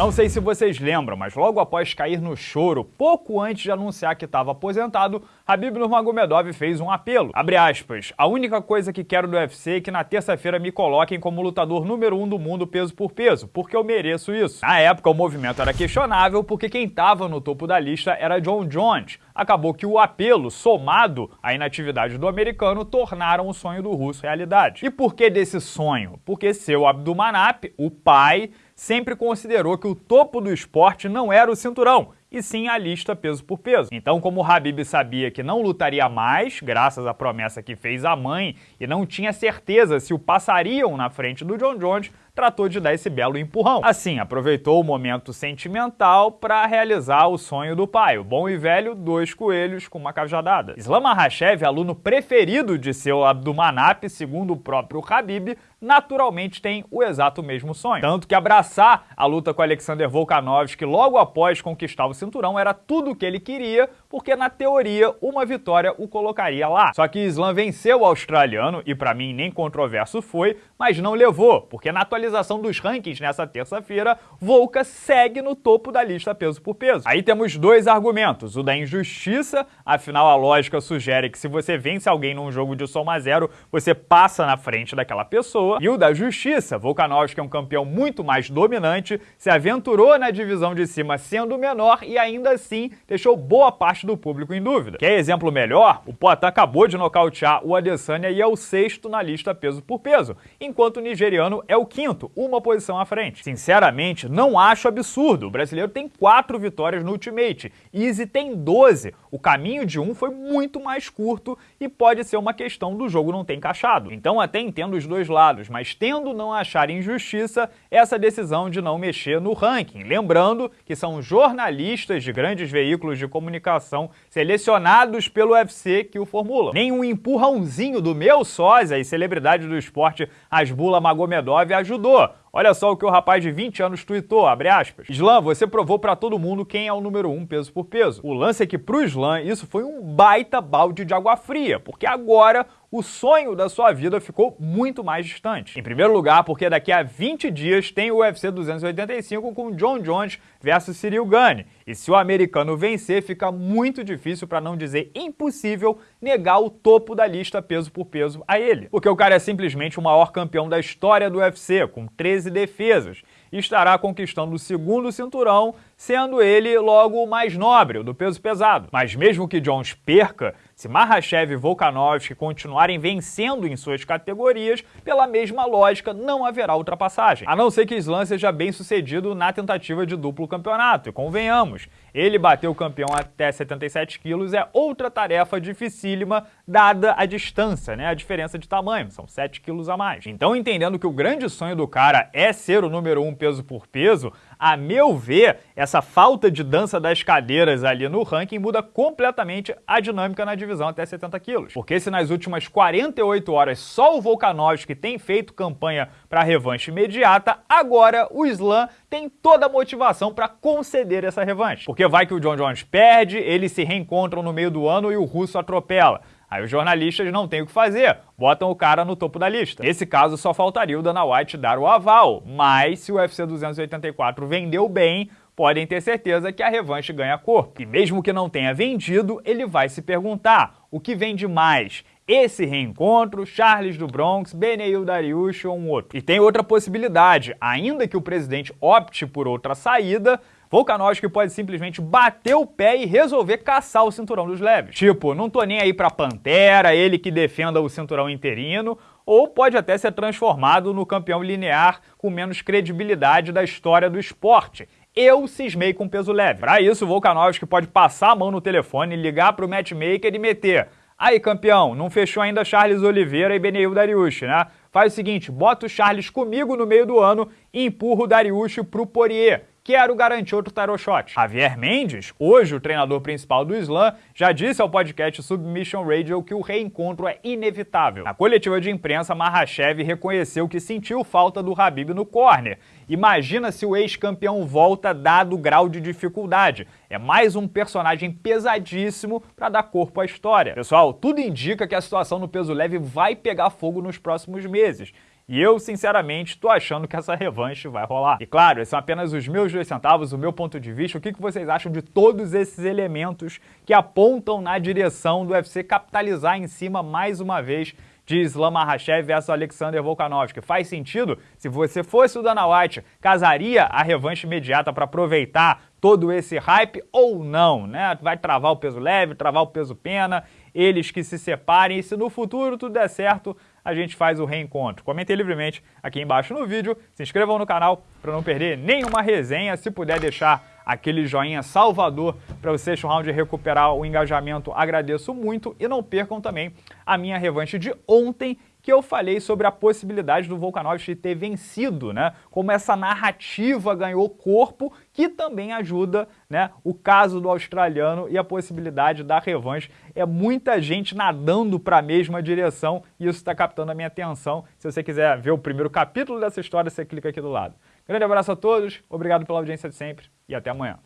Não sei se vocês lembram, mas logo após cair no choro, pouco antes de anunciar que estava aposentado, Habib Nurmagomedov fez um apelo. Abre aspas, a única coisa que quero do UFC é que na terça-feira me coloquem como lutador número um do mundo peso por peso, porque eu mereço isso. Na época o movimento era questionável porque quem estava no topo da lista era John Jones. Acabou que o apelo, somado à inatividade do americano, tornaram o sonho do russo realidade. E por que desse sonho? Porque seu Abdulmanap, o pai, sempre considerou que o topo do esporte não era o cinturão, e sim a lista peso por peso. Então, como Habib sabia que não lutaria mais, graças à promessa que fez à mãe, e não tinha certeza se o passariam na frente do John Jones, tratou de dar esse belo empurrão. Assim, aproveitou o momento sentimental para realizar o sonho do pai, o bom e velho dois coelhos com uma cajadada. Islam Makhachev, aluno preferido de seu Abdumanap, segundo o próprio Habib, naturalmente tem o exato mesmo sonho. Tanto que abraçar a luta com Alexander Volkanovski logo após conquistar o cinturão era tudo o que ele queria, porque na teoria uma vitória o colocaria lá. Só que Islam venceu o australiano, e para mim nem controverso foi, mas não levou, porque na atualização dos rankings nessa terça-feira, Volka segue no topo da lista peso por peso. Aí temos dois argumentos, o da injustiça, afinal a lógica sugere que se você vence alguém num jogo de soma zero, você passa na frente daquela pessoa, pessoa, e o da justiça. Volkanovski é um campeão muito mais dominante, se aventurou na divisão de cima sendo menor e ainda assim deixou boa parte do público em dúvida. Quer exemplo melhor? O Poitin acabou de nocautear o Adesanya e é o sexto na lista peso por peso, enquanto o nigeriano é o quinto, uma posição à frente. Sinceramente, não acho absurdo. O brasileiro tem quatro vitórias no Ultimate, Easy tem 12. O caminho de um foi muito mais curto e pode ser uma questão do jogo não ter encaixado. Então até entendo os dois lados mas tendo não achar injustiça essa decisão de não mexer no ranking. Lembrando que são jornalistas de grandes veículos de comunicação selecionados pelo UFC que o formulam. Nem um empurrãozinho do meu sósia e celebridade do esporte Asbula Magomedov ajudou. Olha só o que o rapaz de 20 anos tweetou, abre aspas. Islam, você provou para todo mundo quem é o número 1 um peso por peso. O lance é que pro Islam isso foi um baita balde de água fria, porque agora o sonho da sua vida ficou muito mais distante. Em primeiro lugar, porque daqui a 20 dias tem o UFC 285 com John Jones versus Cyril Gane. E se o americano vencer, fica muito difícil, para não dizer impossível, negar o topo da lista peso por peso a ele. Porque o cara é simplesmente o maior campeão da história do UFC, com 13 defesas e estará conquistando o segundo cinturão, sendo ele logo o mais nobre, do peso pesado. Mas mesmo que Jones perca, se Mahashev e Volkanovski continuarem vencendo em suas categorias, pela mesma lógica não haverá ultrapassagem. A não ser que Islam seja bem sucedido na tentativa de duplo campeonato, e convenhamos, ele bater o campeão até 77 quilos é outra tarefa dificílima, dada a distância, né? a diferença de tamanho, são 7 quilos a mais. Então, entendendo que o grande sonho do cara é ser o número 1 um peso por peso, a meu ver, essa falta de dança das cadeiras ali no ranking muda completamente a dinâmica na divisão até 70 quilos. Porque se nas últimas 48 horas só o Volkanovski tem feito campanha para revanche imediata, agora o Islam tem toda a motivação para conceder essa revanche. Porque vai que o John Jones perde, eles se reencontram no meio do ano e o russo atropela. Aí os jornalistas não têm o que fazer, botam o cara no topo da lista. Nesse caso, só faltaria o Dana White dar o aval, mas se o UFC 284 vendeu bem, podem ter certeza que a revanche ganha corpo. E mesmo que não tenha vendido, ele vai se perguntar, o que vende mais? Esse reencontro, Charles do Bronx, Beneil Dariush ou um outro. E tem outra possibilidade, ainda que o presidente opte por outra saída, Volkanovski pode simplesmente bater o pé e resolver caçar o cinturão dos leves. Tipo, não tô nem aí pra Pantera, ele que defenda o cinturão interino, ou pode até ser transformado no campeão linear com menos credibilidade da história do esporte. Eu cismei com peso leve. Para isso, Volkanovski pode passar a mão no telefone, ligar para o matchmaker e meter Aí, campeão, não fechou ainda Charles Oliveira e Beneil Dariush, né? Faz o seguinte, bota o Charles comigo no meio do ano e empurra o Dariush pro Poirier quero garantir outro tarot shot. Javier Mendes, hoje o treinador principal do Slam, já disse ao podcast Submission Radio que o reencontro é inevitável. Na coletiva de imprensa, Mahashev reconheceu que sentiu falta do Habib no corner. Imagina se o ex-campeão volta dado o grau de dificuldade. É mais um personagem pesadíssimo para dar corpo à história. Pessoal, tudo indica que a situação no peso leve vai pegar fogo nos próximos meses. E eu, sinceramente, tô achando que essa revanche vai rolar. E claro, esses são apenas os meus dois centavos, o meu ponto de vista. O que, vocês acham de todos esses elementos que apontam na direção do UFC capitalizar em cima mais uma vez de Islam Makhachev versus Alexander Volkanovski. Faz sentido? Se você fosse o Dana White, casaria a revanche imediata para aproveitar todo esse hype ou não, né? Vai travar o peso leve, travar o peso pena, eles que se separem e se no futuro tudo der certo, a gente faz o reencontro. Comentem livremente aqui embaixo no vídeo, se inscrevam no canal para não perder nenhuma resenha, se puder deixar aquele joinha salvador para o sexto round recuperar o engajamento, agradeço muito e não percam também a minha revanche de ontem, que eu falei sobre a possibilidade do Volkanovski ter vencido, né? Como essa narrativa ganhou corpo, que também ajuda, né? O caso do australiano e a possibilidade da revanche. É muita gente nadando para a mesma direção e isso está captando a minha atenção. Se você quiser ver o primeiro capítulo dessa história, você clica aqui do lado. Grande abraço a todos, obrigado pela audiência de sempre e até amanhã.